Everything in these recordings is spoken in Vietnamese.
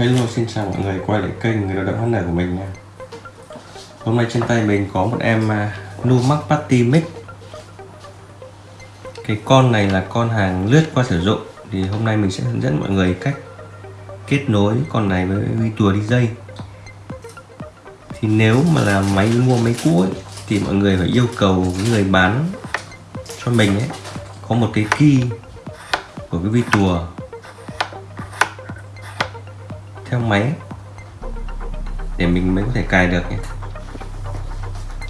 Hello xin chào mọi người quay lại kênh người lao động Nở của mình nha. Hôm nay trên tay mình có một em à, uh, Numax Party Mix. Cái con này là con hàng lướt qua sử dụng Thì hôm nay mình sẽ hướng dẫn mọi người cách kết nối con này với vi DJ đi dây Thì nếu mà là máy mua máy cũ ấy, thì mọi người phải yêu cầu người bán cho mình ấy có một cái key của cái Vitua theo máy, để mình mới có thể cài được nhé.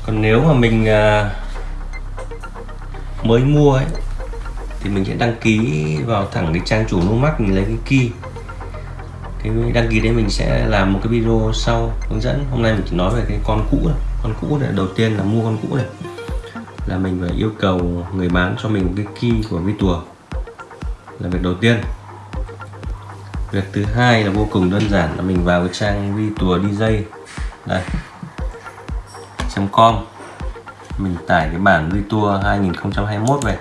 Còn nếu mà mình à, mới mua ấy, thì mình sẽ đăng ký vào thẳng cái trang chủ Numax mình lấy cái key. Cái đăng ký đấy mình sẽ làm một cái video sau hướng dẫn. Hôm nay mình chỉ nói về cái con cũ này. con cũ này, đầu tiên là mua con cũ này. Là mình phải yêu cầu người bán cho mình cái key của vi là việc đầu tiên việc thứ hai là vô cùng đơn giản là mình vào cái trang vi tùa DJ đây. Com. Mình tải cái bản vi tour 2021 về.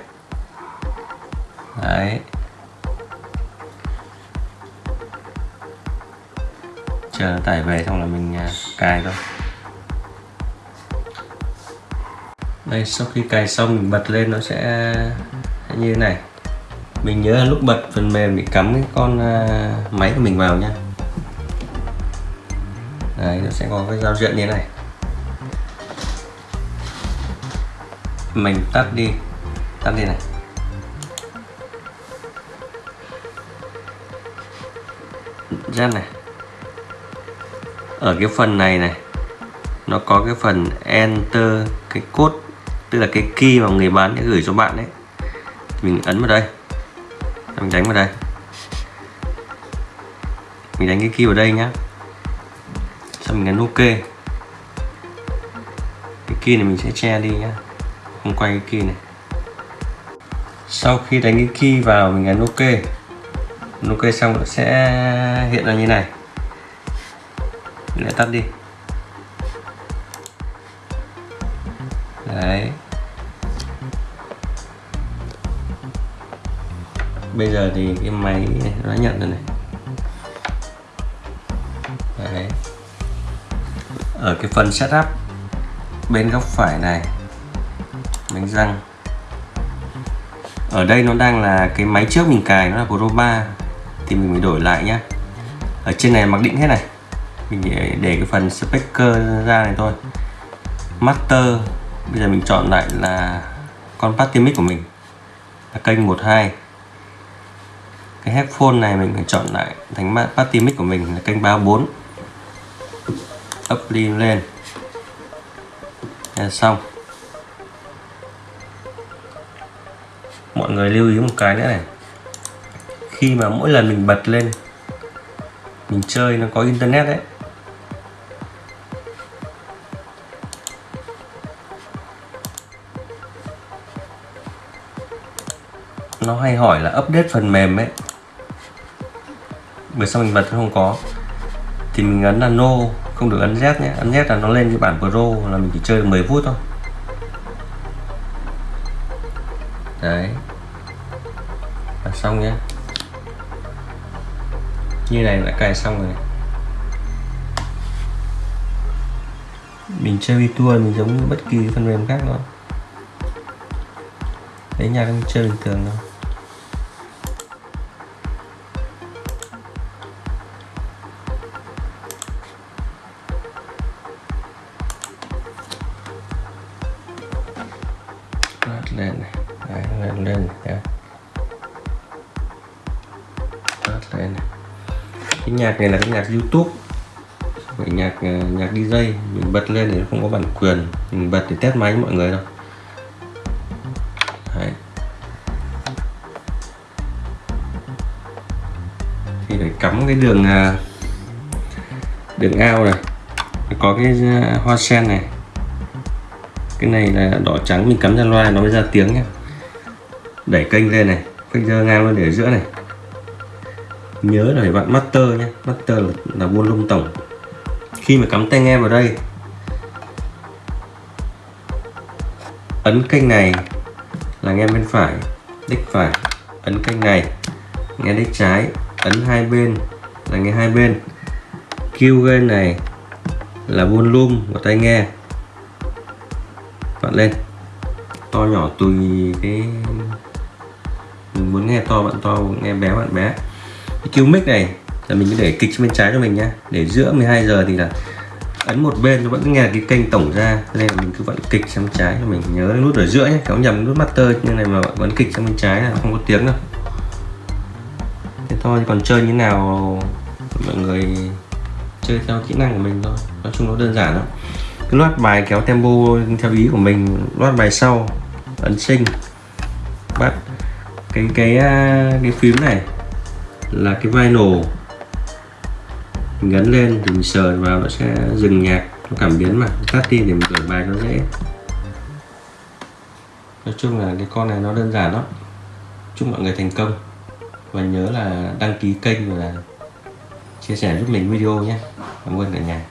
Đấy. Chờ nó tải về xong là mình à, cài thôi. Đây, sau khi cài xong mình bật lên nó sẽ như thế này mình nhớ là lúc bật phần mềm bị cắm cái con à, máy của mình vào nha. Đấy, nó sẽ có cái giao diện như thế này. Mình tắt đi tắt đi này. Ra này. Ở cái phần này này, nó có cái phần enter cái code, tức là cái key mà người bán sẽ gửi cho bạn đấy mình ấn vào đây mình đánh vào đây. Mình đánh cái key vào đây nhá. Xong mình nhấn ok. Cái key này mình sẽ che đi nhá. Không quay cái key này. Sau khi đánh cái key vào, mình nhấn ok. Ok xong nó sẽ hiện ra như này. Mình lại tắt đi. Đấy. Bây giờ thì cái máy nó nhận rồi này. Đấy ở cái phần setup bên góc phải này bánh răng. Ở đây nó đang là cái máy trước mình cài nó là Pro 3 thì mình phải đổi lại nhá. Ở trên này mặc định hết này. Mình để, để cái phần speaker ra này thôi. Master bây giờ mình chọn lại là con Patimic của mình. Là kênh 12 cái headphone này mình phải chọn lại thành party mic của mình là kênh 34 up lên lên. Là xong. Mọi người lưu ý một cái nữa này. Khi mà mỗi lần mình bật lên, mình chơi nó có internet đấy. Nó hay hỏi là update phần mềm ấy bởi sao mình bật không có? Thì mình ấn là no, không được ấn Z nhé. Ấn Z là nó lên cái bản Pro, là mình chỉ chơi được 10 phút thôi. Đấy. Là xong nhé. Như này đã cài xong rồi. Mình chơi tour mình giống như bất kỳ phần mềm khác nữa đấy nhạc chơi bình thường thôi. Lên này. Đấy, lên lên đấy. lên này. cái nhạc này là cái nhạc YouTube. Cái nhạc ờ, nhạc DJ mình bật lên thì không có bản quyền. Mình bật để test máy mọi người đâu. Đấy. thì phải cắm cái đường ờ, đường ao này. Có cái ờ, hoa sen này cái này là đỏ trắng mình cắm ra loa nó mới ra tiếng nhé đẩy kênh lên này kênh dơ ngang lên để ở giữa này. Nhớ là phải vặn master nhé master là, là volume tổng. Khi mà cắm tai nghe vào đây ấn kênh này là nghe bên phải đích phải. Ấn kênh này nghe đích trái. Ấn hai bên là nghe hai bên. Q gain này là volume của tai nghe bạn lên. To nhỏ tùy cái mình muốn nghe to bạn to, nghe bé bạn bé. Cái EQ mic này là mình cứ để kịch bên trái cho mình nhá. Để giữa 12 giờ thì là ấn một bên nó vẫn nghe cái kênh tổng ra. Nên là mình cứ vẫn kịch sang trái cho mình. Nhớ nút ở giữa nhé kéo nhầm nút master. Như này mà vẫn kịch sang bên trái là không có tiếng đâu. Thế thôi còn chơi như nào, mọi người chơi theo kỹ năng của mình thôi. Nói chung nó đơn giản lắm cái loát bài kéo tempo theo ý của mình, loát bài sau, ấn sinh bắt. Cái cái à, cái phím này là cái vinyl. Mình gắn lên thì mình sờ vào nó sẽ dừng nhạc, nó cảm biến mà. Tắt đi để mình đổi bài nó dễ. Nói chung là cái con này nó đơn giản lắm. Chúc mọi người thành công. Và nhớ là đăng ký kênh và chia sẻ giúp mình video nhé. Cảm ơn cả nhà.